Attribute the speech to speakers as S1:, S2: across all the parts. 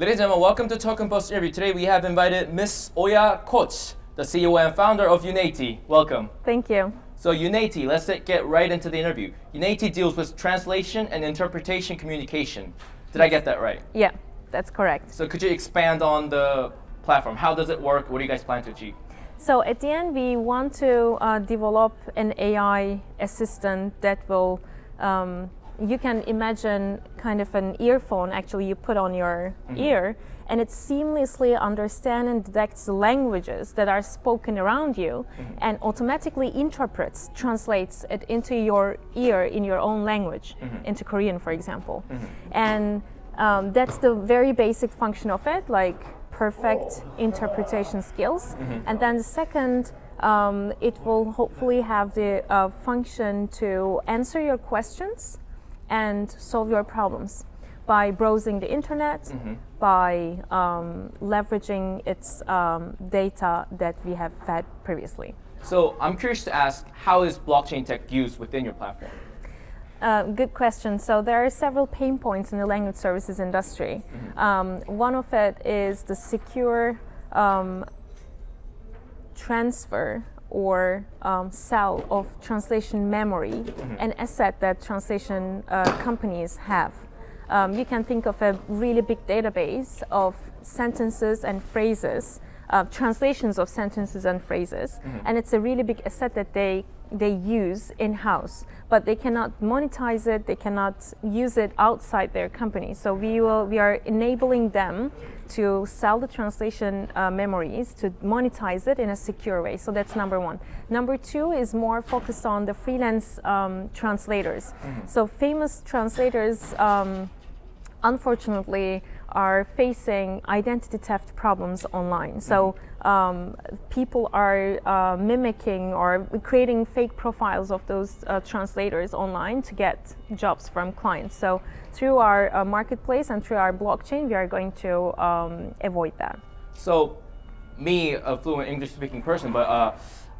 S1: Ladies and gentlemen, welcome to Token Post interview. Today we have invited Miss Oya Koch, the CEO and founder of Unity. Welcome.
S2: Thank you.
S1: So Unity, let's get right into the interview. Unity deals with translation and interpretation communication. Did I get that right?
S2: Yeah, that's correct.
S1: So could you expand on the platform? How does it work? What do you guys plan to achieve?
S2: So at the end, we want to uh, develop an AI assistant that will um, you can imagine kind of an earphone actually you put on your mm -hmm. ear and it seamlessly understands and detects languages that are spoken around you mm -hmm. and automatically interprets, translates it into your ear in your own language, mm -hmm. into Korean for example. Mm-hmm. And um, that's the very basic function of it, like perfect interpretation skills. Mm-hmm. And then the second um, it will hopefully have the uh, function to answer your questions and solve your problems by browsing the internet, mm -hmm. by um, leveraging its um, data that we have fed previously.
S1: So I'm curious to ask, how is blockchain tech used within your platform?
S2: Uh, good question. So there are several pain points in the language services industry. Mm -hmm. um, one of it is the secure um, transfer or um, sell of translation memory, mm -hmm. an asset that translation uh, companies have. Um, you can think of a really big database of sentences and phrases, uh, translations of sentences and phrases, mm -hmm. and it's a really big asset that they they use in-house, but they cannot monetize it, they cannot use it outside their company. So we, will, we are enabling them to sell the translation uh, memories, to monetize it in a secure way. So that's number one. Number two is more focused on the freelance um, translators. Mm -hmm. So famous translators, um, unfortunately, are facing identity theft problems online. So mm -hmm. um, people are uh, mimicking or creating fake profiles of those uh, translators online to get jobs from clients. So through our uh, marketplace and through our blockchain, we are going to um, avoid that.
S1: So me, a fluent English speaking person, but uh,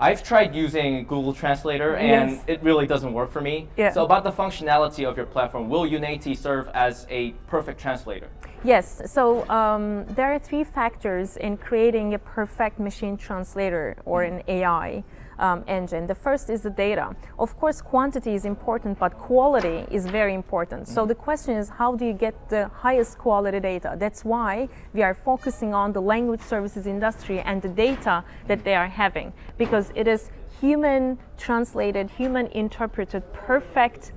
S1: I've tried using Google Translator and yes. it really doesn't work for me. Yeah. So about the functionality of your platform, will Unity serve as a perfect translator?
S2: Yes, so um, there are three factors in creating a perfect machine translator or an AI um, engine. The first is the data. Of course, quantity is important, but quality is very important. So the question is, how do you get the highest quality data? That's why we are focusing on the language services industry and the data that they are having, because it is human translated, human interpreted, perfect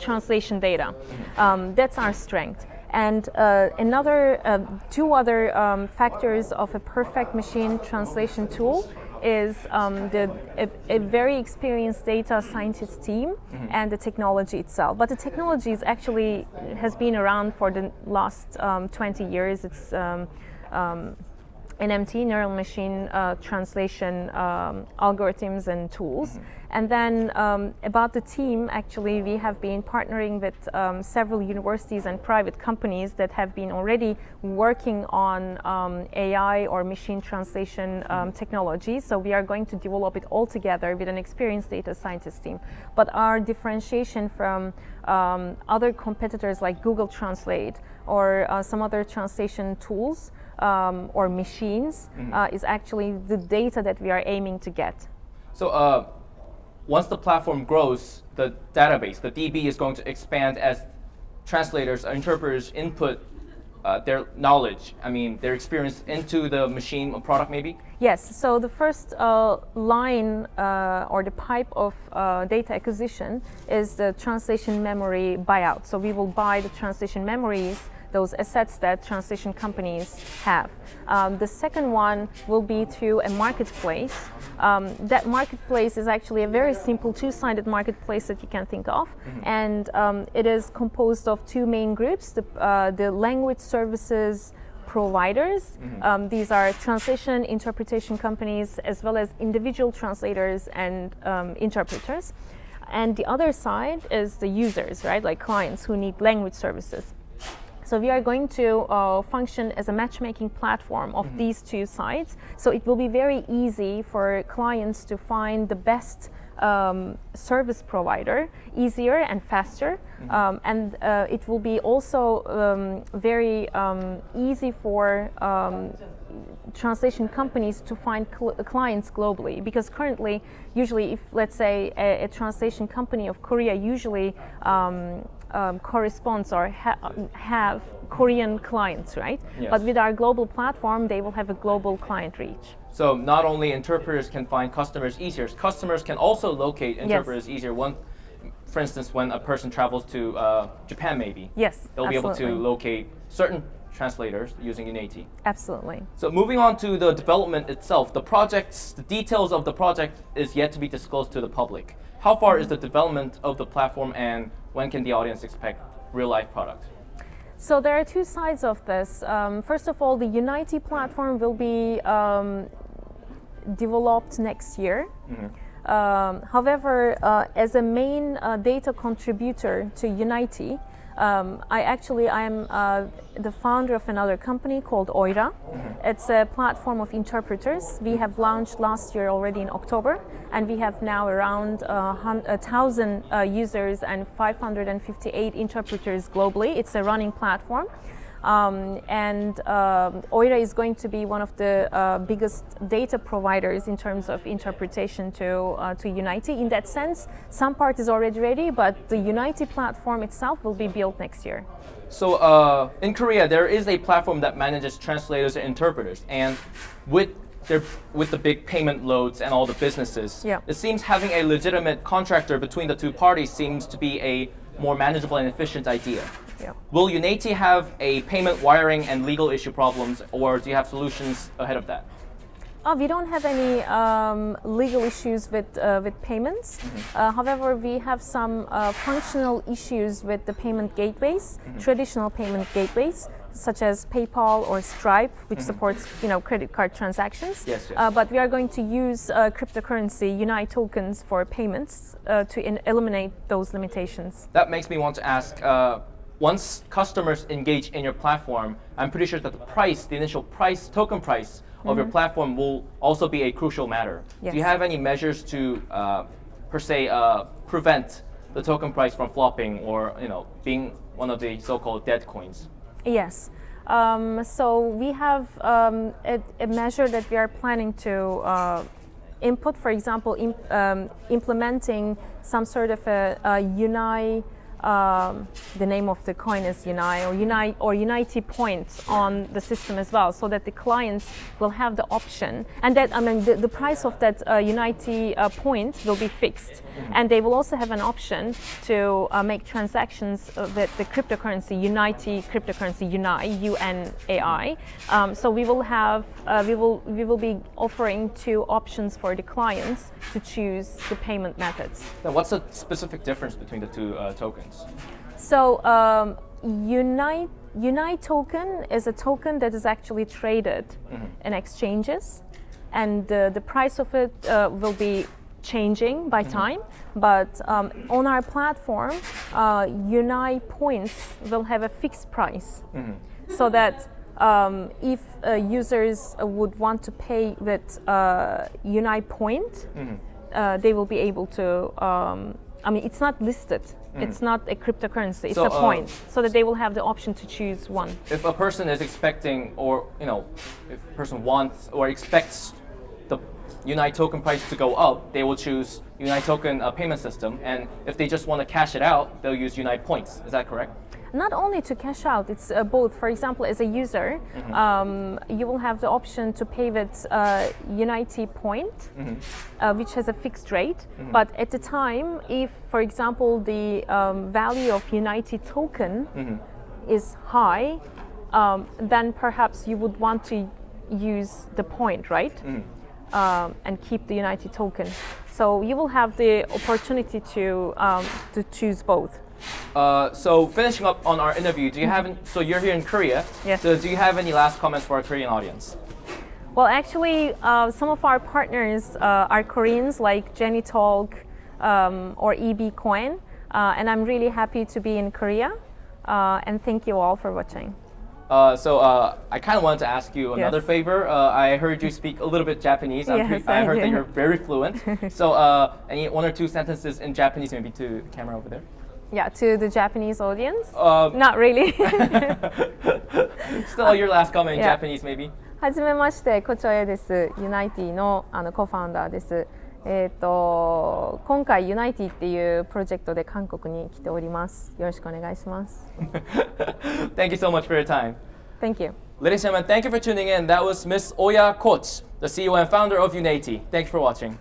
S2: translation data. Um, that's our strength. And uh, another, uh, two other um, factors of a perfect machine translation tool is um, the, a, a, very experienced data scientist team mm -hmm. and the technology itself. But the technology is actually has been around for the last um, 20 years. It's um, um, NMT, neural machine uh, translation um, algorithms and tools. Mm -hmm. And then um, about the team, actually, we have been partnering with um, several universities and private companies that have been already working on um, AI or machine translation um, mm-hmm. technology. So we are going to develop it all together with an experienced data scientist team. But our differentiation from um, other competitors like Google Translate or uh, some other translation tools um, or machines mm -hmm. uh, is actually the data that we are aiming to get.
S1: So uh, once the platform grows, the database, the DB is going to expand as translators or interpreters input uh, their knowledge, I mean, their experience into the machine or product maybe?
S2: Yes, so the first uh, line uh, or the pipe of uh, data acquisition is the translation memory buyout. So we will buy the translation memories those assets that translation companies have. Um, the second one will be through a marketplace. Um, that marketplace is actually a very simple two-sided marketplace that you can think of. Mm -hmm. And um, it is composed of two main groups, the, uh, the language services providers. Mm -hmm. um, these are translation interpretation companies as well as individual translators and um, interpreters. And the other side is the users, right, like clients who need language services. So we are going to uh, function as a matchmaking platform of these two sites. So it will be very easy for clients to find the best um, service provider easier and faster. Um, and uh, it will be also um, very um, easy for um, translation companies to find cl- clients globally because currently usually if let's say a, a translation company of korea usually um, um, corresponds or ha- have korean clients right
S1: Yes.
S2: but with our global platform they will have a global client reach
S1: So not only interpreters can find customers easier, customers can also locate interpreters easier. One, for instance, when a person travels to uh, Japan, maybe
S2: yes
S1: they'll be able to locate certain translators using Unity.
S2: absolutely
S1: So moving on to the development itself, the projects, the details of the project is yet to be disclosed to the public. How far is the development of the platform, and when can the audience expect real life product?
S2: So there are two sides of this. Um, first of all, the Unity platform will be um, developed next year. Um, however, uh, as a main uh, data contributor to Unity, um, I actually I am uh, the founder of another company called Oyra. It's a platform of interpreters. We have launched last year already in October, and we have now around uh, a thousand uh, users and 558 interpreters globally. It's a running platform. Um, and um, Oyra is going to be one of the uh, biggest data providers in terms of interpretation to, uh, to Unity. In that sense, some part is already ready, but the Unity platform itself will be built next year.
S1: So uh, in Korea, there is a platform that manages translators and interpreters, and with their, with the big payment loads and all the businesses,
S2: Yeah.
S1: it seems having a legitimate contractor between the two parties seems to be a more manageable and efficient idea.
S2: Yeah.
S1: Will Unity have a payment wiring and legal issue problems, or do you have solutions ahead of that?
S2: Uh, we don't have any um, legal issues with uh, with payments. Uh, however, we have some uh, functional issues with the payment gateways, traditional payment gateways, such as PayPal or Stripe, which supports you know credit card transactions.
S1: Yes, yes.
S2: Uh, but we are going to use uh, cryptocurrency Unite tokens for payments uh, to in- eliminate those limitations.
S1: That makes me want to ask. Once customers engage in your platform, I'm pretty sure that the price, the initial price, token price of your platform will also be a crucial matter. Do you
S2: Mm-hmm.
S1: Have any measures to, uh, per se, uh, prevent the token price from flopping or you know being one of the so-called dead coins?
S2: Yes. Um, so we have um, a, a measure that we are planning to uh, input, for example, im- um, implementing some sort of a, a Unite. Um, the name of the coin is Unite or Unite or Unity points on the system as well, so that the clients will have the option, and that I mean the, the price of that uh, Unity uh, point will be fixed, and they will also have an option to uh, make transactions uh, with the cryptocurrency Unity cryptocurrency Unite U N A I. Um, so we will have uh, we will we will be offering two options for the clients to choose the payment methods.
S1: Then what's the specific difference between the two uh, tokens?
S2: So um, Unite Unite token is a token that is actually traded in exchanges, and uh, the price of it uh, will be changing by time. But um, on our platform, uh, Unite points will have a fixed price, so that. Um, if uh, users would want to pay with uh, Unite point, uh, they will be able to. Um, I mean, it's not listed. It's not a cryptocurrency. It's
S1: So,
S2: a
S1: uh,
S2: point, so that they will have the option to choose one.
S1: if a person is expecting or you know if a person wants or expects the unite token price to go up they will choose unite token uh, payment system and if they just want to cash it out they'll use unite points is that correct
S2: Not only to cash out, it's uh, both. For example, as a user, um, you will have the option to pay with uh, Unity point, uh, which has a fixed rate. But at the time, if, for example, the um, value of Unity token is high, um, then perhaps you would want to use the point, right? Um, and keep the Unity token. So you will have the opportunity to um, to choose both.
S1: Uh, so finishing up on our interview do you have any, so you're here in korea
S2: Yes.
S1: so do you have any last comments for our korean audience
S2: Well, actually, uh, some of our partners uh, are Koreans, like GenieTalk um, or EB Coin, uh, and I'm really happy to be in Korea. Uh, and thank you all for watching.
S1: Uh, so uh, I kind of wanted to ask you another
S2: Yes.
S1: favor. Uh, I heard you speak a little bit Japanese.
S2: Yes,
S1: I
S2: I
S1: heard that you're very fluent. so uh, any one or two sentences in Japanese, maybe to the camera over there.
S2: Yeah, to the Japanese audience.
S1: Um,
S2: Not really.
S1: Still, your last comment in
S2: Yeah.
S1: Japanese, maybe.
S2: はじめまして、コチョエです。ユナイティのあのコファウンダーです。えっ、と今回ユナイティっていうプロジェクトで韓国に来ております。よろしくお願いします。
S1: Thank you so much for your time.
S2: Thank you.
S1: Ladies and gentlemen, thank you for tuning in. That was Miss Oya Koch, the CEO and founder of Unity. Thank you for watching.